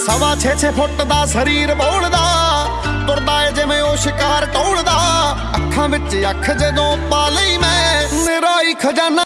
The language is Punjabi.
ਸਵਾ 6-6 ਫੁੱਟ ਦਾ ਸਰੀਰ ਬੋਲਦਾ, ਤੁਰਦਾ ਏ ਜਿਵੇਂ ਉਹ ਸ਼ਿਕਾਰ ਟੋਲਦਾ। ਅੱਖਾਂ ਵਿੱਚ ਅੱਖ ਜਦੋਂ ਪਾ ਲਈ ਮੈਂ ਨਿਰਾਈ ਖਜ਼ਾਨਾ